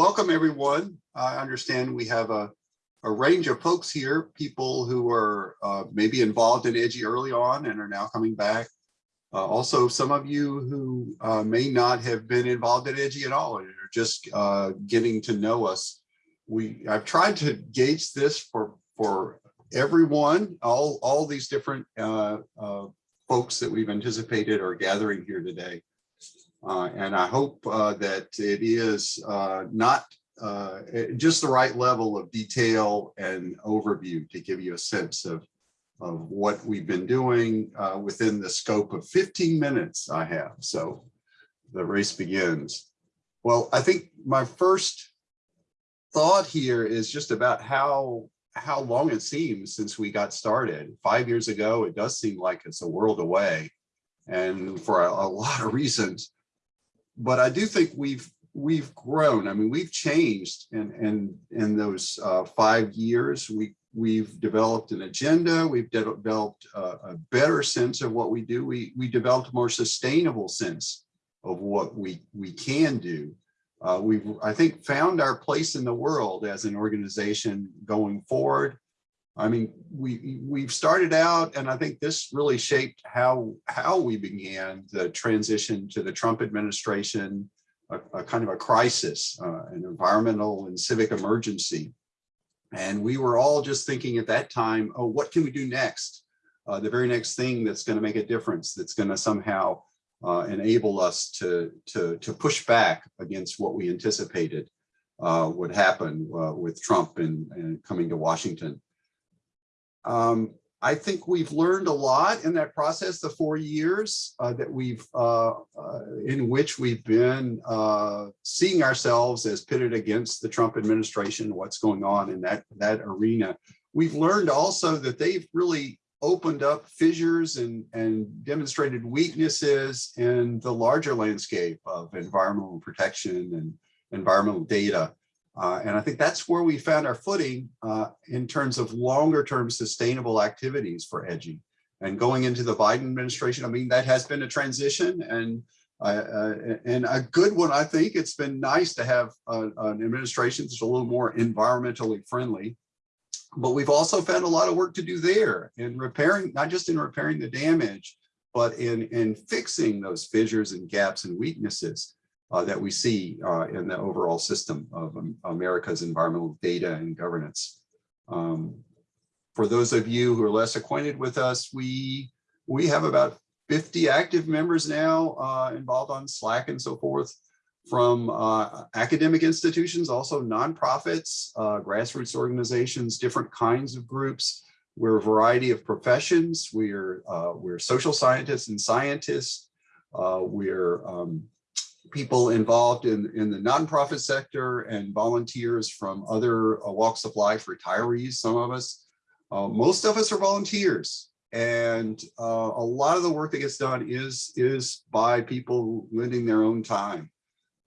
welcome everyone. I understand we have a, a range of folks here, people who are uh, maybe involved in EDGI early on and are now coming back. Uh, also, some of you who uh, may not have been involved in EDGI at all and are just uh, getting to know us. We I've tried to gauge this for for everyone, all all these different uh, uh, folks that we've anticipated are gathering here today. Uh, and I hope uh, that it is uh, not uh, just the right level of detail and overview to give you a sense of, of what we've been doing uh, within the scope of 15 minutes I have. So the race begins. Well, I think my first thought here is just about how how long it seems since we got started. Five years ago, it does seem like it's a world away and for a, a lot of reasons but I do think we've we've grown. I mean, we've changed in in in those uh, five years. We we've developed an agenda. We've de developed a, a, better sense of what we do. We we developed a more sustainable sense of what we we can do. Uh, we've I think found our place in the world as an organization going forward. I mean, we we've started out, and I think this really shaped how how we began the transition to the Trump administration, a, a kind of a crisis, uh, an environmental and civic emergency. And we were all just thinking at that time, oh, what can we do next? Uh, the very next thing that's going to make a difference, that's going to somehow uh, enable us to, to, to push back against what we anticipated uh, would happen uh, with Trump and, and coming to Washington. Um, I think we've learned a lot in that process, the four years uh, that we've, uh, uh, in which we've been uh, seeing ourselves as pitted against the Trump administration, what's going on in that, that arena. We've learned also that they've really opened up fissures and, and demonstrated weaknesses in the larger landscape of environmental protection and environmental data. Uh, and I think that's where we found our footing uh, in terms of longer term sustainable activities for EDGI. And going into the Biden administration, I mean, that has been a transition and uh, uh and a good one, I think. It's been nice to have a, an administration that's a little more environmentally friendly. But we've also found a lot of work to do there in repairing, not just in repairing the damage, but in, in fixing those fissures and gaps and weaknesses uh, that we see uh, in the overall system of um, America's environmental data and governance. Um, for those of you who are less acquainted with us, we, we have about 50 active members now uh, involved on Slack and so forth from uh, academic institutions, also nonprofits, uh, grassroots organizations, different kinds of groups. We're a variety of professions. We're, uh, we're social scientists and scientists. we're um, people involved in, in the nonprofit sector and volunteers from other uh, walks of life, retirees, some of us. Uh, most of us are volunteers. And uh, a lot of the work that gets done is, is by people lending their own time.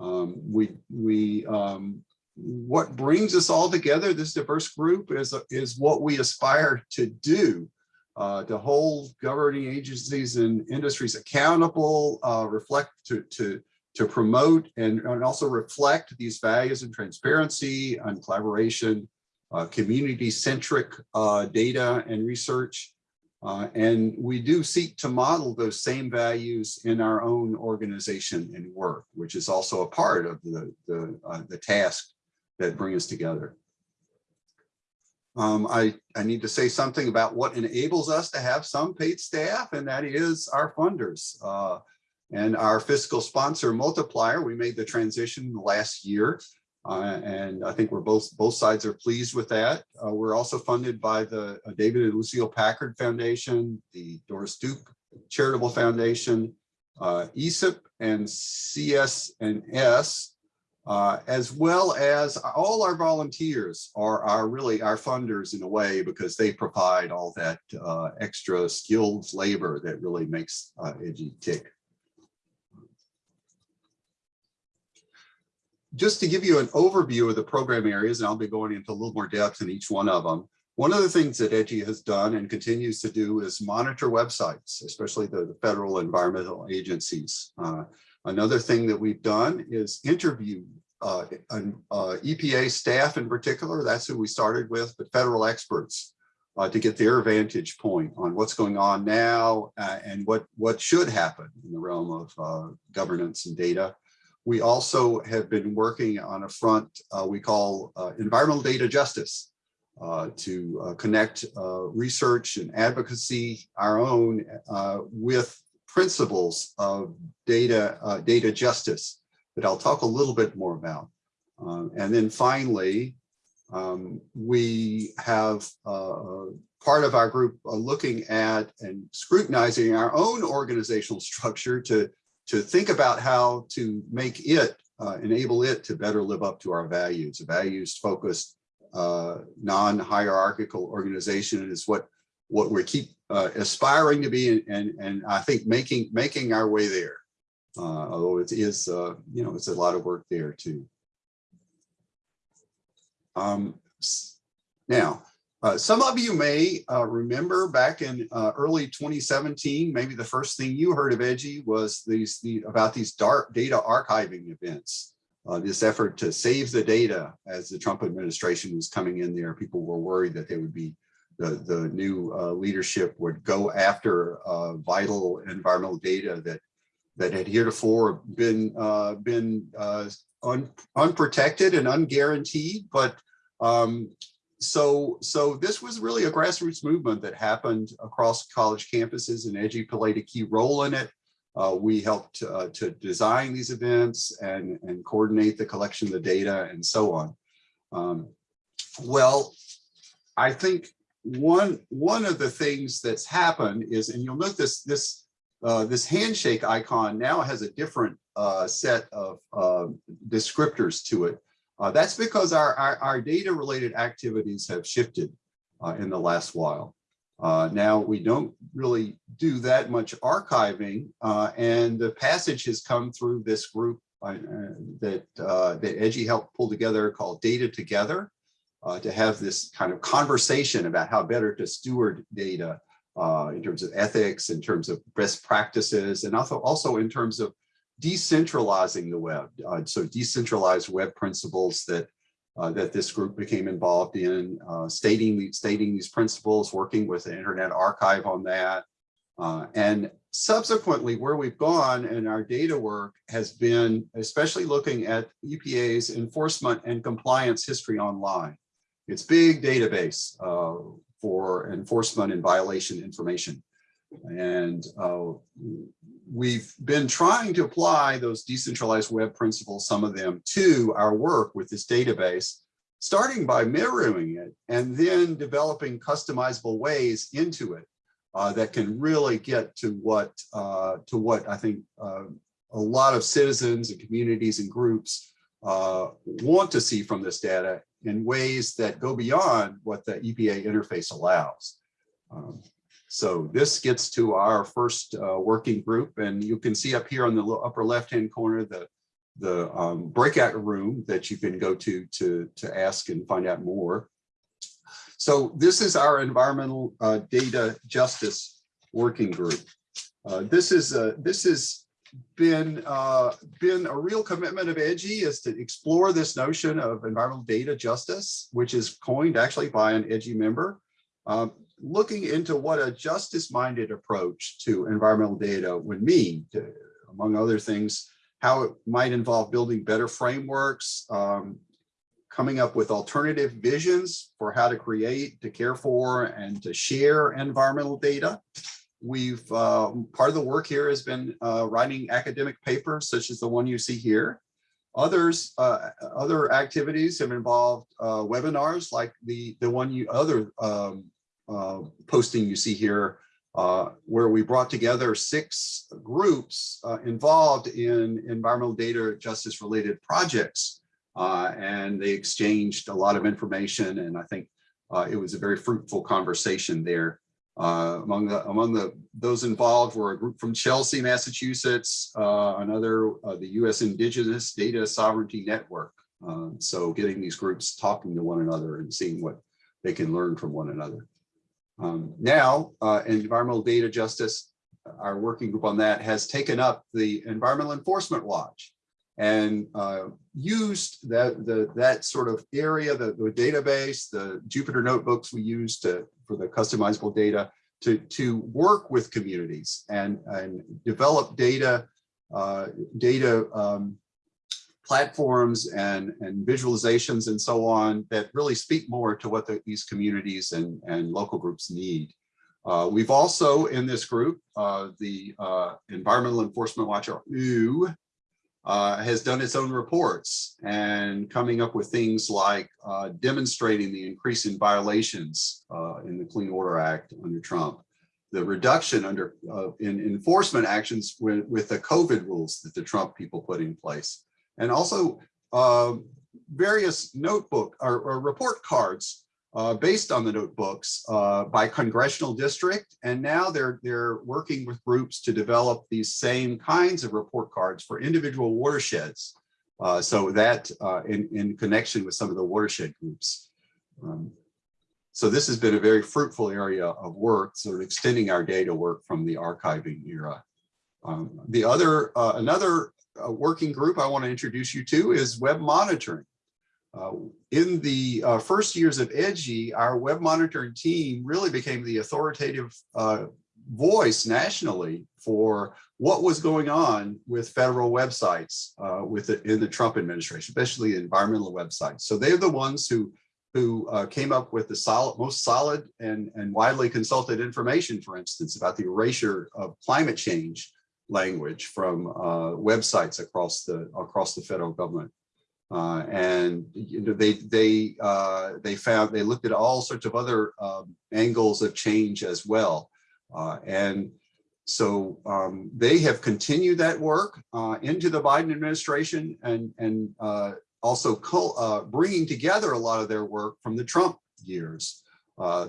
Um, we, we, um, what brings us all together, this diverse group, is, is what we aspire to do. Uh, to hold governing agencies and industries accountable, uh, reflect to, to to promote and, and also reflect these values and transparency and collaboration, uh, community-centric uh, data and research. Uh, and we do seek to model those same values in our own organization and work, which is also a part of the, the, uh, the task that bring us together. Um, I, I need to say something about what enables us to have some paid staff, and that is our funders. Uh, and our fiscal sponsor multiplier, we made the transition last year. Uh, and I think we're both both sides are pleased with that. Uh, we're also funded by the uh, David and Lucille Packard Foundation, the Doris Duke Charitable Foundation, uh, ESIP and CS&S, uh, as well as all our volunteers are, are really our funders in a way because they provide all that uh, extra skilled labor that really makes uh, tick. Just to give you an overview of the program areas, and I'll be going into a little more depth in each one of them. One of the things that EDGI has done and continues to do is monitor websites, especially the, the federal environmental agencies. Uh, another thing that we've done is interview uh, uh, EPA staff in particular, that's who we started with, but federal experts uh, to get their vantage point on what's going on now uh, and what, what should happen in the realm of uh, governance and data. We also have been working on a front uh, we call uh, environmental data justice uh, to uh, connect uh, research and advocacy, our own, with principles of data, data justice that I'll talk a little bit more about. Um, and then finally, um, we have part of our group looking at and scrutinizing our own organizational structure to, to think about how to make it, uh, enable it to better live up to our values. A values focused, uh, non-hierarchical organization is what, what we keep uh, aspiring to be and, and, and I think making, making our way there. Uh, although it is, uh, you know, it's a lot of work there too. Um, now, uh, some of you may uh, remember back in uh, early 2017, maybe the first thing you heard of EDGI was these the, about these dark data archiving events. Uh, this effort to save the data as the Trump administration was coming in there, people were worried that they would be the, the new uh, leadership would go after vital environmental data that that had heretofore been been un, unprotected and unguaranteed, but um, so, so this was really a grassroots movement that happened across college campuses and EDGI played a key role in it. Uh, we helped uh, to design these events and, and coordinate the collection of the data and so on. Um, well, I think one, one of the things that's happened is, and you'll note this, this, uh, this handshake icon now has a different uh, set of uh, descriptors to it. Uh, that's because our, our, our, data related activities have shifted uh, in the last while. Uh, now we don't really do that much archiving uh, and the passage has come through this group uh, that, uh, that EDGI helped pull together called Data Together to have this kind of conversation about how better to steward data in terms of ethics, in terms of best practices, and also, also in terms of decentralizing the web. Uh, so decentralized web principles that uh, that this group became involved in, uh, stating, stating these principles, working with the Internet Archive on that. Uh, and subsequently, where we've gone in our data work has been especially looking at EPA's enforcement and compliance history online. It's big database uh, for enforcement and violation information. And uh, we've been trying to apply those decentralized web principles, some of them to our work with this database, starting by mirroring it and then developing customizable ways into it uh, that can really get to what uh, to what I think uh, a lot of citizens and communities and groups uh, want to see from this data in ways that go beyond what the EPA interface allows. Um, so this gets to our first uh, working group and you can see up here on the upper left hand corner the the um, breakout room that you can go to to to ask and find out more. So this is our environmental uh, data justice working group. Uh, this is a, this has been uh, been a real commitment of EDGI is to explore this notion of environmental data justice, which is coined actually by an EDGI member. Um, looking into what a justice-minded approach to environmental data would mean, to, among other things, how it might involve building better frameworks, um, coming up with alternative visions for how to create, to care for, and to share environmental data. We've, uh, part of the work here has been uh, writing academic papers, such as the one you see here. Others, uh, other activities have involved uh, webinars like the, the one you, other um, posting you see here, uh, where we brought together six groups uh, involved in environmental data justice related projects. Uh, and they exchanged a lot of information. And I think uh, it was a very fruitful conversation there. Uh, among the among the those involved were a group from Chelsea, Massachusetts, another the U.S. Indigenous Data Sovereignty Network. so getting these groups talking to one another and seeing what they can learn from one another. Um, now, uh, environmental data justice, our working group on that has taken up the Environmental Enforcement Watch. and uh, used that the that sort of area, the, the database, the Jupyter notebooks we use to for the customizable data to to work with communities and and develop data uh, data um, platforms and and visualizations and so on that really speak more to what the, these communities and and local groups need. Uh, we've also in this group, uh, the uh, Environmental Enforcement Watch, or EW, uh, has done its own reports and coming up with things like uh, demonstrating the increase in violations uh, in the Clean Water Act under Trump, the reduction under in enforcement actions with, with the COVID rules that the Trump people put in place, and also um, various notebook or, or report cards uh, based on the notebooks uh, by congressional district. And now they're, they're working with groups to develop these same kinds of report cards for individual watersheds. Uh, so that uh, in, in connection with some of the watershed groups. Um, so this has been a very fruitful area of work, sort of extending our data work from the archiving era. Um, the other, uh, another uh, working group I want to introduce you to is web monitoring. Uh, in the uh, first years of EDGI, our web monitoring team really became the authoritative uh, voice nationally for what was going on with federal websites uh, with the, in the Trump administration, especially environmental websites. So they're the ones who who uh, came up with the solid, most solid and, and widely consulted information, for instance, about the erasure of climate change language from uh, websites across the across the federal government. Uh, and you know, they they uh, they found they looked at all sorts of other um, angles of change as well, uh, and so um, they have continued that work uh, into the Biden administration and and uh, also uh, bringing together a lot of their work from the Trump years.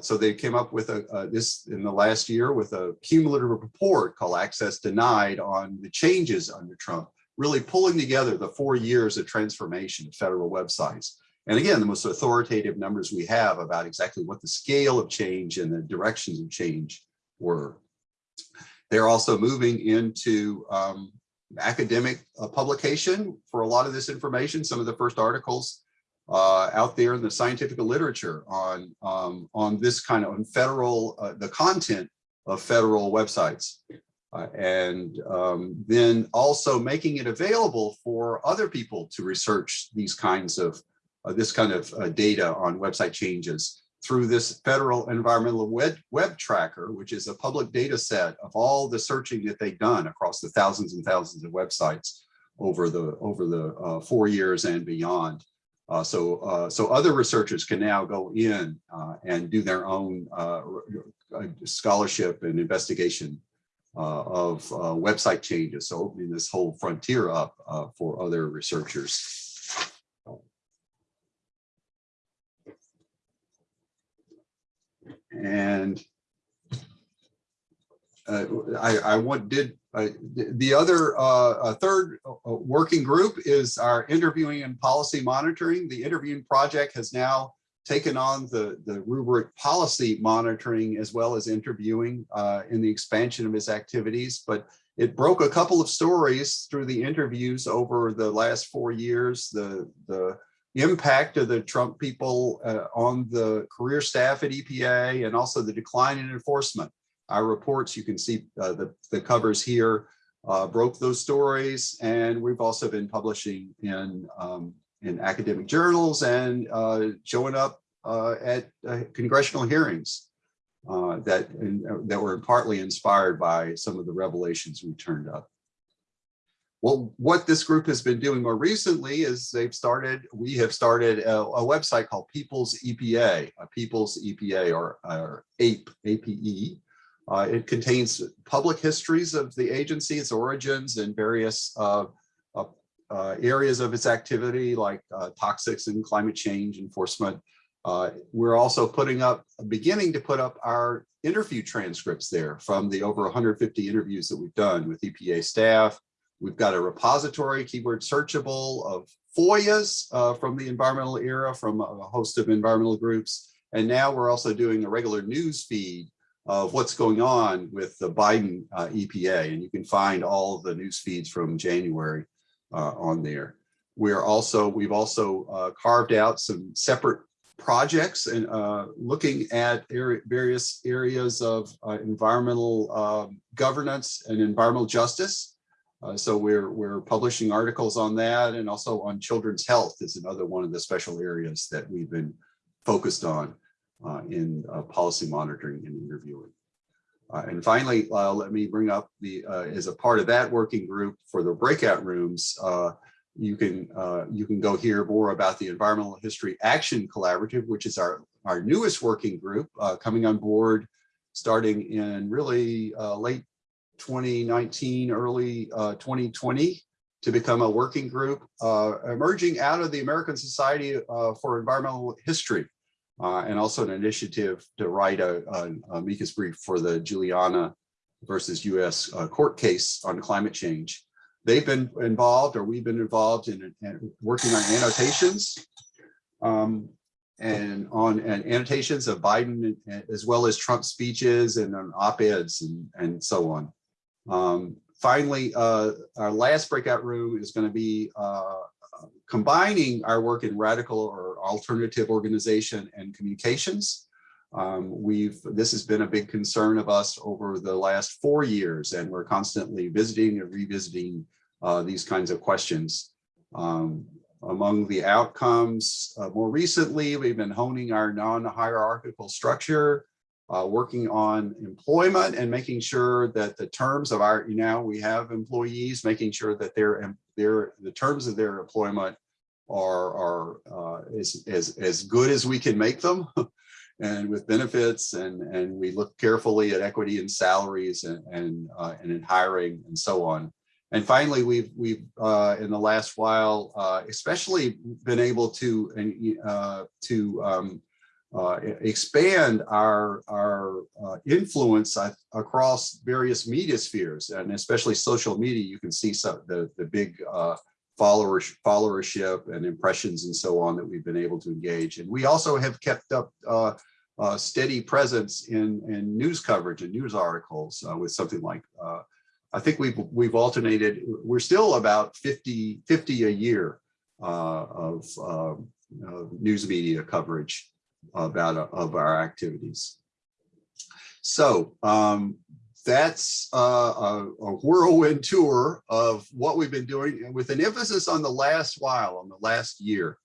So they came up with a, a this in the last year with a cumulative report called Access Denied on the changes under Trump really pulling together the four years of transformation of federal websites. And again, the most authoritative numbers we have about exactly what the scale of change and the directions of change were. They're also moving into um, academic uh, publication for a lot of this information. Some of the first articles uh, out there in the scientific literature on on, on this kind of on federal uh, the content of federal websites. Uh, and um, then also making it available for other people to research these kinds of uh, this kind of uh, data on website changes through this federal environmental web, web tracker, which is a public data set of all the searching that they've done across the thousands and thousands of websites over the over the uh, four years and beyond. Uh, so uh, so other researchers can now go in and do their own scholarship and investigation uh, of uh, website changes. So opening this whole frontier up uh, for other researchers. And uh, I, I want, did uh, the other uh, third working group is our interviewing and policy monitoring. The interviewing project has now taken on the, the rubric policy monitoring as well as interviewing uh, in the expansion of his activities, but it broke a couple of stories through the interviews over the last four years, the, the impact of the Trump people uh, on the career staff at EPA and also the decline in enforcement. Our reports, you can see uh, the, the covers here, uh, broke those stories and we've also been publishing in um, in academic journals and uh, showing up uh, at uh, congressional hearings uh, that, that were partly inspired by some of the revelations we turned up. Well, what this group has been doing more recently is they've started, we have started a, a website called People's EPA, a People's EPA or, or APE, APE. Uh, it contains public histories of the agency, its origins, and various uh, uh, areas of its activity like uh, toxics and climate change enforcement. Uh, we're also putting up, beginning to put up our interview transcripts there from the over 150 interviews that we've done with EPA staff. We've got a repository, keyword searchable of FOIAs uh, from the environmental era from a host of environmental groups. And now we're also doing a regular news feed of what's going on with the Biden uh, EPA. And you can find all the news feeds from January uh, on there. We're also, we've also uh, carved out some separate projects and uh, looking at area, various areas of uh, environmental um, governance and environmental justice. Uh, so we're we're publishing articles on that and also on children's health is another one of the special areas that we've been focused on in uh, policy monitoring and interviewing. Uh, and finally, uh, let me bring up the uh, as a part of that working group for the breakout rooms. Uh, you can uh, you can go hear more about the Environmental History Action Collaborative, which is our our newest working group uh, coming on board starting in really uh, late 2019, early uh, 2020 to become a working group uh, emerging out of the American Society uh, for Environmental History uh, and also an initiative to write a, a, amicus brief for the Juliana versus US uh, court case on climate change. They've been involved or we've been involved in, in working on annotations um, and on and annotations of Biden as well as Trump speeches and op-eds and, and so on. Um, finally, uh, our last breakout room is going to be uh, combining our work in radical or alternative organization and communications. Um, we've this has been a big concern of us over the last four years, and we're constantly visiting and revisiting uh, these kinds of questions. Um, among the outcomes, uh, more recently, we've been honing our non-hierarchical structure, uh, working on employment and making sure that the terms of our, you know, we have employees, making sure that their, their the terms of their employment are, are uh, as, as, as good as we can make them and with benefits and, and we look carefully at equity and salaries and, and, uh, and in hiring and so on. And finally, we've we've uh, in the last while, uh, especially been able to uh, to um, uh, expand our our uh, influence across various media spheres, and especially social media. You can see some the the big uh, followers followership and impressions and so on that we've been able to engage. And we also have kept up steady presence in in news coverage and news articles with something like I think we've we've alternated. We're still about 50 50 a year uh, of uh, news media coverage about uh, of our activities. So um, that's uh, a, a, whirlwind tour of what we've been doing with an emphasis on the last while, on the last year.